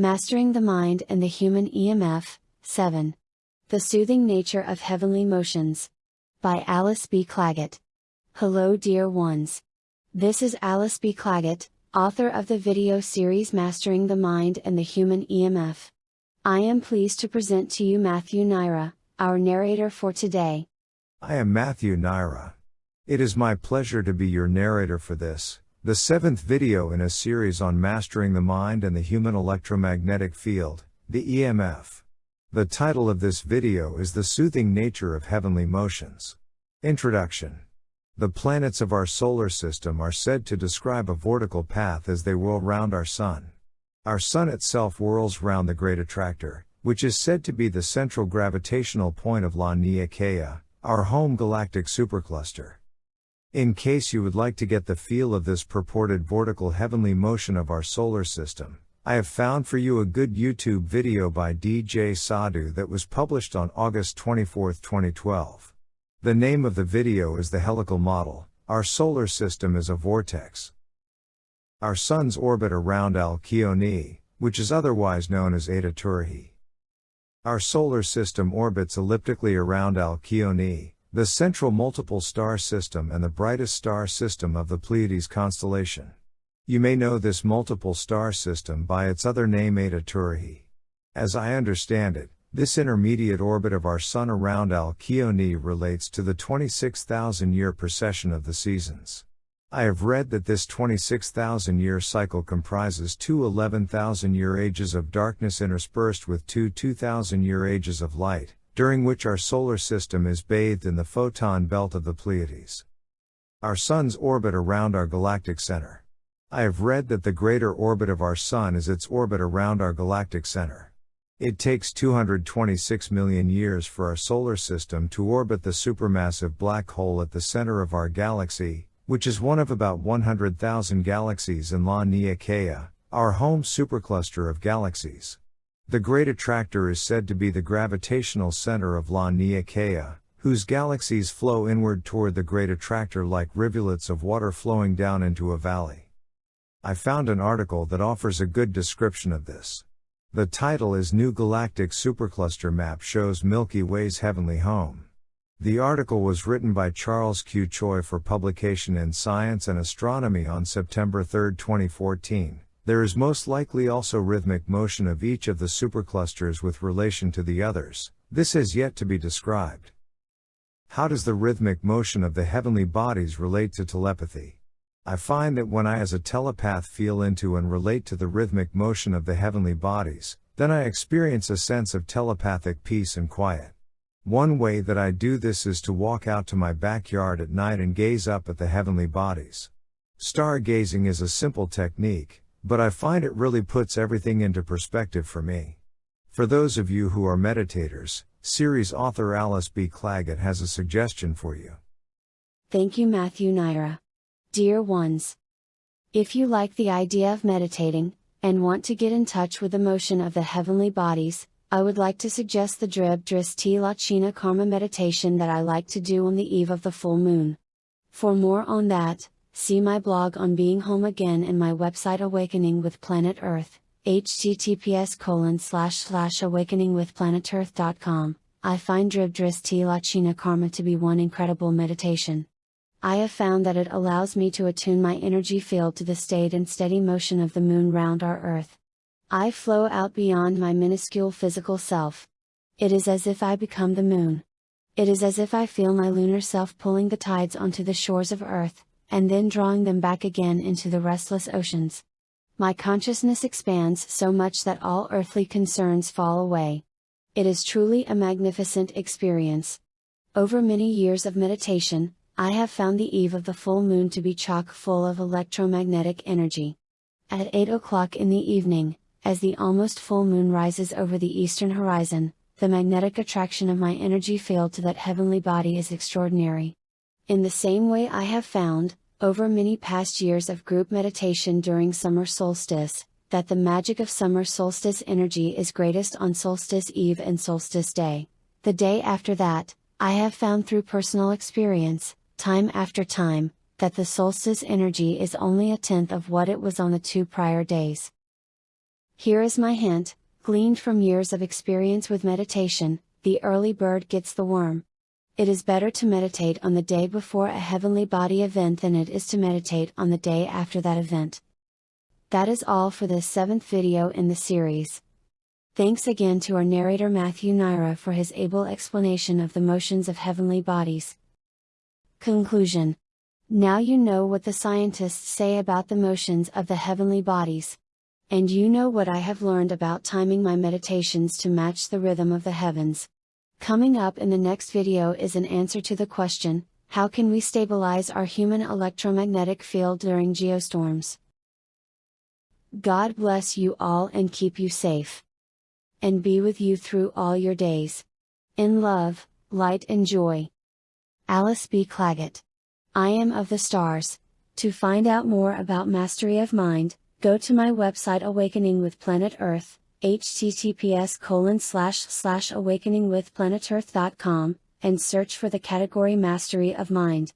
Mastering the Mind and the Human EMF, 7. The Soothing Nature of Heavenly Motions. By Alice B. Clagett. Hello, dear ones. This is Alice B. Clagett, author of the video series Mastering the Mind and the Human EMF. I am pleased to present to you Matthew Naira, our narrator for today. I am Matthew Naira. It is my pleasure to be your narrator for this, the seventh video in a series on mastering the mind and the human electromagnetic field, the EMF. The title of this video is The Soothing Nature of Heavenly Motions. Introduction. The planets of our solar system are said to describe a vortical path as they whirl round our Sun. Our Sun itself whirls round the Great Attractor, which is said to be the central gravitational point of Laniakea, our home galactic supercluster. In case you would like to get the feel of this purported vortical heavenly motion of our solar system, I have found for you a good YouTube video by DJ Sadhu that was published on August 24, 2012. The name of the video is The Helical Model Our Solar System is a Vortex. Our Sun's orbit around Alcyone, which is otherwise known as Eta Tauri. Our solar system orbits elliptically around Alcyone, the central multiple star system and the brightest star system of the Pleiades constellation. You may know this multiple star system by its other name Eta Tauri. As I understand it, this intermediate orbit of our Sun around Alcyone relates to the 26,000 year precession of the seasons. I have read that this 26,000 year cycle comprises two 11,000 year ages of darkness interspersed with two 2,000 year ages of light, during which our solar system is bathed in the photon belt of the Pleiades. Our Sun's orbit around our galactic center. I have read that the greater orbit of our Sun is its orbit around our galactic center. It takes 226 million years for our solar system to orbit the supermassive black hole at the center of our galaxy, which is one of about 100,000 galaxies in Laniakea, our home supercluster of galaxies. The Great Attractor is said to be the gravitational center of Laniakea, whose galaxies flow inward toward the Great Attractor like rivulets of water flowing down into a valley. I found an article that offers a good description of this. The title is New Galactic Supercluster Map Shows Milky Way's Heavenly Home. The article was written by Charles Q. Choi for publication in Science and Astronomy on September 3, 2014. There is most likely also rhythmic motion of each of the superclusters with relation to the others. This has yet to be described. How does the rhythmic motion of the heavenly bodies relate to telepathy? I find that when I as a telepath feel into and relate to the rhythmic motion of the heavenly bodies, then I experience a sense of telepathic peace and quiet. One way that I do this is to walk out to my backyard at night and gaze up at the heavenly bodies. Stargazing is a simple technique, but I find it really puts everything into perspective for me. For those of you who are meditators, series author Alice B. Clagett has a suggestion for you. Thank you, Matthew Naira. Dear ones, if you like the idea of meditating, and want to get in touch with the motion of the heavenly bodies, I would like to suggest the Drib Dristi Lachina Karma meditation that I like to do on the eve of the full moon. For more on that, See my blog on being home again and my website Awakening with Planet Earth, https colon slash slash awakeningwithplanetearth.com. I find Drib Dristi Lachina Karma to be one incredible meditation. I have found that it allows me to attune my energy field to the state and steady motion of the moon round our earth. I flow out beyond my minuscule physical self. It is as if I become the moon. It is as if I feel my lunar self pulling the tides onto the shores of earth, and then drawing them back again into the restless oceans. My consciousness expands so much that all earthly concerns fall away. It is truly a magnificent experience. Over many years of meditation, I have found the eve of the full moon to be chock full of electromagnetic energy. At 8 o'clock in the evening, as the almost full moon rises over the eastern horizon, the magnetic attraction of my energy field to that heavenly body is extraordinary. In the same way I have found, over many past years of group meditation during summer solstice, that the magic of summer solstice energy is greatest on solstice eve and solstice day. The day after that, I have found through personal experience, time after time, that the solstice energy is only a tenth of what it was on the two prior days. Here is my hint, gleaned from years of experience with meditation the early bird gets the worm. It is better to meditate on the day before a heavenly body event than it is to meditate on the day after that event. That is all for this seventh video in the series. Thanks again to our narrator Matthew Naira for his able explanation of the motions of heavenly bodies. Conclusion Now you know what the scientists say about the motions of the heavenly bodies. And you know what I have learned about timing my meditations to match the rhythm of the heavens. Coming up in the next video is an answer to the question, how can we stabilize our human electromagnetic field during geostorms? God bless you all and keep you safe and be with you through all your days. In love, light and joy. Alice B. Clagett. I am of the stars. To find out more about mastery of mind, go to my website Awakening with Planet Earth, https colon slash slash and search for the category Mastery of Mind.